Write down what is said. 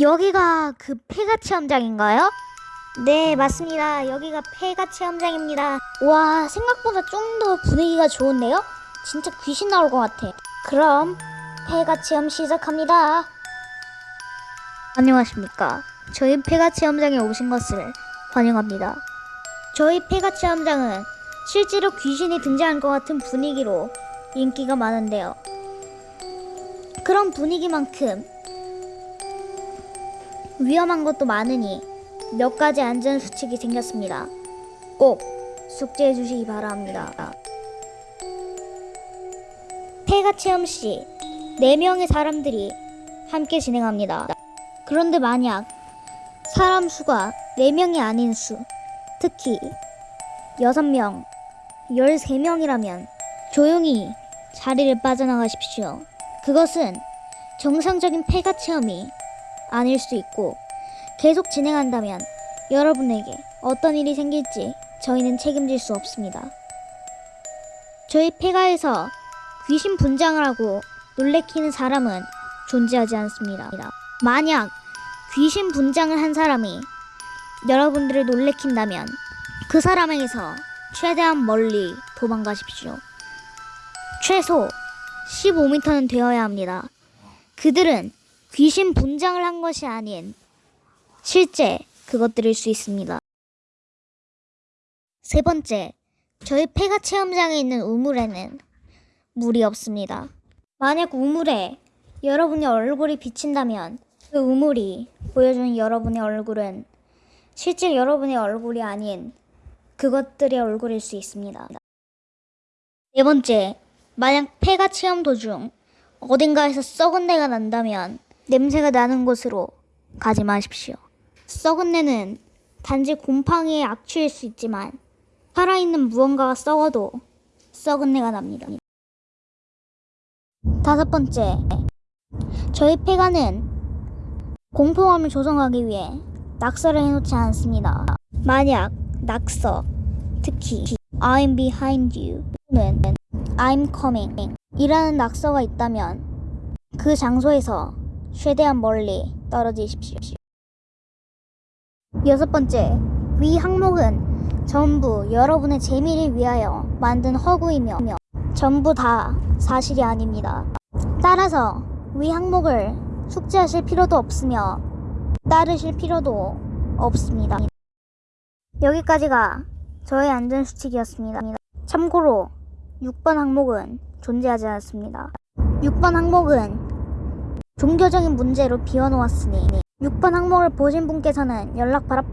여기가 그 폐가 체험장인가요? 네, 맞습니다. 여기가 폐가 체험장입니다. 와, 생각보다 좀 더 분위기가 좋은데요? 진짜 귀신 나올 것 같아. 그럼 폐가 체험 시작합니다. 안녕하십니까. 저희 폐가 체험장에 오신 것을 환영합니다. 저희 폐가 체험장은 실제로 귀신이 등장할 것 같은 분위기로 인기가 많은데요. 그런 분위기만큼 위험한 것도 많으니 몇 가지 안전 수칙이 생겼습니다. 꼭 숙지해 주시기 바랍니다. 폐가 체험 시 4명의 사람들이 함께 진행합니다. 그런데 만약 사람 수가 4명이 아닌 수, 특히 6명, 13명이라면 조용히 자리를 빠져나가십시오. 그것은 정상적인 폐가 체험이 아닐 수 있고 계속 진행한다면 여러분에게 어떤 일이 생길지 저희는 책임질 수 없습니다. 저희 폐가에서 귀신 분장을 하고 놀래키는 사람은 존재하지 않습니다. 만약 귀신 분장을 한 사람이 여러분들을 놀래킨다면 그 사람에게서 최대한 멀리 도망가십시오. 최소 15m는 되어야 합니다. 그들은 귀신 분장을 한 것이 아닌 실제 그것들일 수 있습니다. 세 번째, 저희 폐가 체험장에 있는 우물에는 물이 없습니다. 만약 우물에 여러분의 얼굴이 비친다면 그 우물이 보여주는 여러분의 얼굴은 실제 여러분의 얼굴이 아닌 그것들의 얼굴일 수 있습니다. 네 번째, 만약 폐가 체험 도중 어딘가에서 썩은 내가 난다면 냄새가 나는 곳으로 가지 마십시오. 썩은 내는 단지 곰팡이의 악취일 수 있지만 살아있는 무언가가 썩어도 썩은 내가 납니다. 다섯 번째, 저희 폐가는 공포감을 조성하기 위해 낙서를 해놓지 않습니다. 만약 낙서, 특히 I'm behind you 또는 I'm coming 이라는 낙서가 있다면 그 장소에서 최대한 멀리 떨어지십시오. 여섯 번째, 위 항목은 전부 여러분의 재미를 위하여 만든 허구이며 전부 다 사실이 아닙니다. 따라서 위 항목을 숙지하실 필요도 없으며 따르실 필요도 없습니다. 여기까지가 저의 안전수칙이었습니다. 참고로 6번 항목은 존재하지 않습니다. 6번 항목은 종교적인 문제로 비워놓았으니 6번 항목을 보신 분께서는 연락 바랍